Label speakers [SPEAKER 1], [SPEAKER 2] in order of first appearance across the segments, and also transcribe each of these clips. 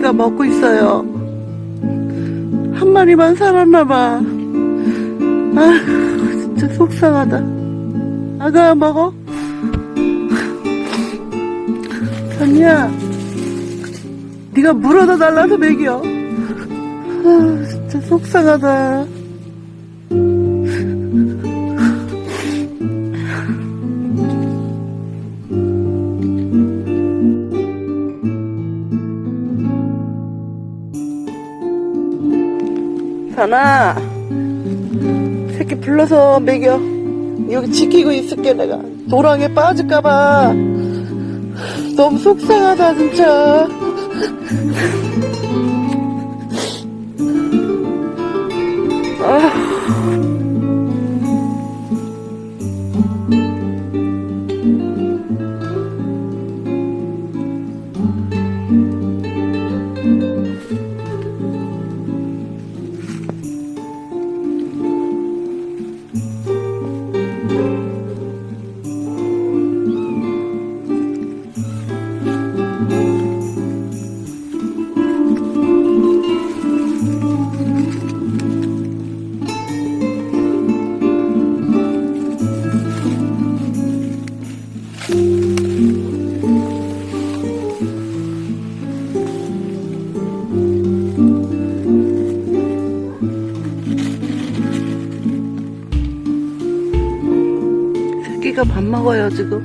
[SPEAKER 1] 새끼가 먹고 있어요. 한 마리만 살았나봐. 아, 진짜 속상하다. 아가 먹어? 선이야, 네가 물어다 달라서 먹여. 아, 진짜 속상하다. 선아, 새끼 불러서 먹여. 여기 지키고 있을게, 내가. 도랑에 빠질까봐. 너무 속상하다, 진짜. 새끼가 밥 먹어요, 지금.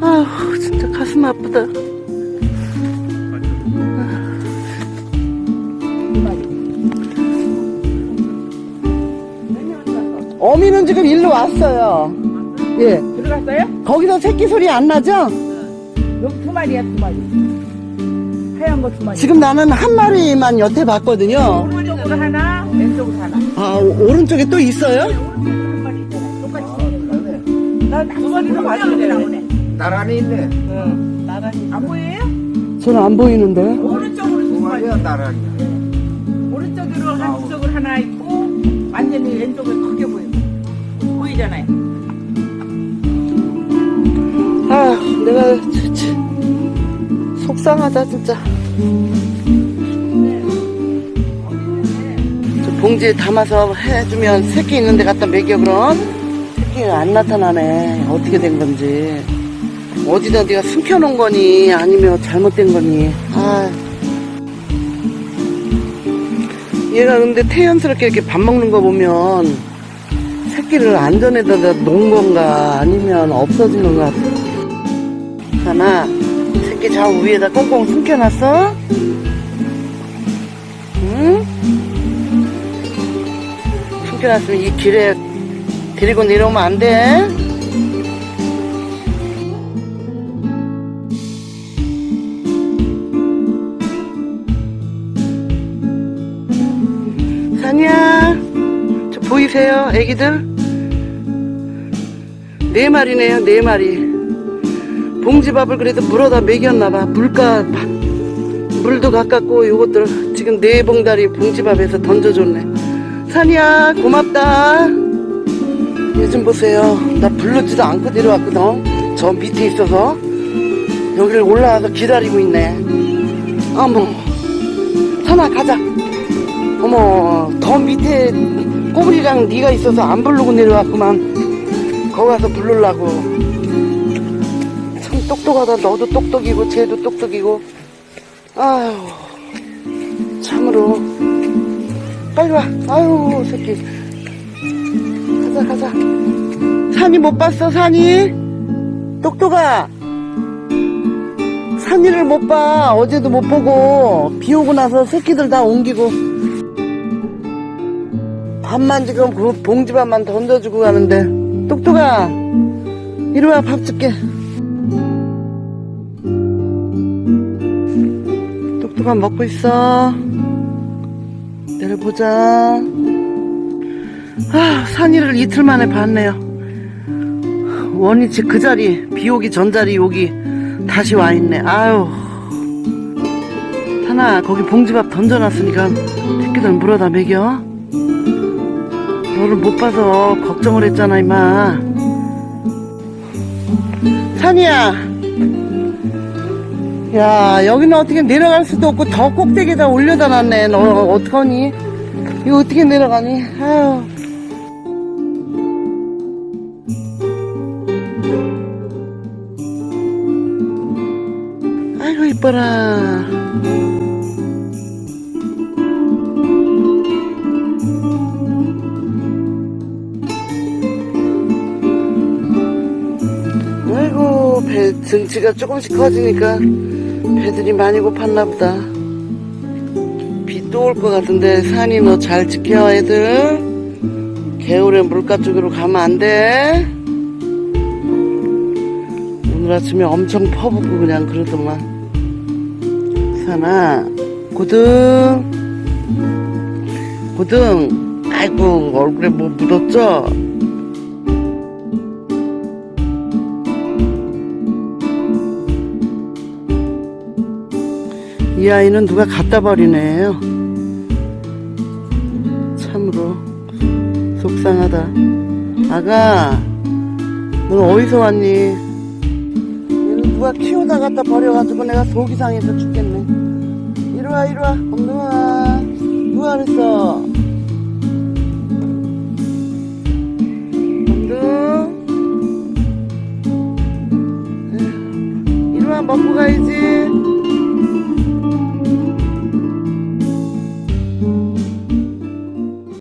[SPEAKER 1] 아휴, 진짜 가슴 아프다. 어미는 지금 일로 왔어요. 예.
[SPEAKER 2] 들어갔어요?
[SPEAKER 1] 거기서 새끼 소리 안 나죠?
[SPEAKER 2] 여기 두 마리야, 두 마리. 하얀 거 두 마리.
[SPEAKER 1] 지금 나는 한 마리만 여태 봤거든요.
[SPEAKER 2] 오른쪽으로 하나, 왼쪽으로 하나.
[SPEAKER 1] 아, 오- 오른쪽에 또 있어요?
[SPEAKER 2] 한 마리 있잖아. 똑같이. 나두 마리가 봤는데 나오네.
[SPEAKER 3] 나란히 있네.
[SPEAKER 2] 응. 나란히. 안 보여요?
[SPEAKER 1] 저는 안 보이는데.
[SPEAKER 2] 오른쪽으로 두두 마리.
[SPEAKER 3] 나란히.
[SPEAKER 2] 오른쪽으로 한쪽으로 하나 있고, 완전히 왼쪽으로 크게 보여. 보이잖아요.
[SPEAKER 1] 아, 내가 진짜 속상하다 진짜. 저 봉지에 담아서 해주면 새끼 있는 데 갖다 먹여 그럼? 새끼가 안 나타나네. 어떻게 된 건지. 어디다 네가 숨겨놓은 거니? 아니면 잘못된 거니? 아. 얘가 근데 태연스럽게 이렇게 밥 먹는 거 보면 새끼를 안전에다 놓은 건가? 아니면 없어진 건가 하나 새끼 좌우 위에다 꽁꽁 숨겨놨어? 응? 숨겨놨으면 이 길에 데리고 내려오면 안 돼? 산이야 저 보이세요 애기들? 네 마리네요 네 마리 봉지밥을 그래도 물어다 먹였나봐. 물가 물도 가깝고 요것들 지금 네 봉다리 봉지밥에서 던져줬네. 산이야 고맙다. 요즘 보세요. 나 불렀지도 않고 내려왔거든. 저 밑에 있어서. 여기를 올라와서 기다리고 있네. 어머. 산아 가자. 어머 더 밑에 꼬부리랑 네가 있어서 안 부르고 내려왔구만. 거기 가서 부르려고. 참 똑똑하다. 너도 똑똑이고 쟤도 똑똑이고. 아유 참으로. 빨리 와. 아유 새끼. 가자 가자. 산이 못 봤어 산이? 똑똑아. 산이를 못 봐. 어제도 못 보고. 비 오고 나서 새끼들 다 옮기고. 밥만 지금 그 봉지밥만 던져주고 가는데. 똑똑아 이리 와 밥 줄게 똑똑아 먹고 있어. 내려보자. 아 산이를 이틀 만에 봤네요. 원위치 그 자리 비 오기 전 자리 여기 다시 와 있네. 아유. 하나 거기 봉지밥 던져놨으니까 새끼들 물어다 먹여. 너를 못 봐서 걱정을 했잖아 임마. 산이야 야 여기는 어떻게 내려갈 수도 없고 더 꼭대기에다 올려다 놨네 너 어떡하니? 이거 어떻게 내려가니? 아유. 아이고 이뻐라. 아이고 배 등치가 조금씩 커지니까 배들이 많이 고팠나 보다. 비 또 올 것 같은데 산이 너 잘 지켜 애들. 개울에 물가 쪽으로 가면 안돼. 오늘 아침에 엄청 퍼붓고 그냥 그러더만. 산아 고등. 고등. 아이고 얼굴에 뭐 묻었죠? 이 아이는 누가 갖다 버리네요. 참으로 속상하다. 아가, 넌 어디서 왔니? 얘는 누가 키우다 갖다 버려가지고 내가 속이 상해서 죽겠네. 이리와, 이리와, 엉덩아. 누가 그랬어? 엉덩. 이리와, 먹고 가야지.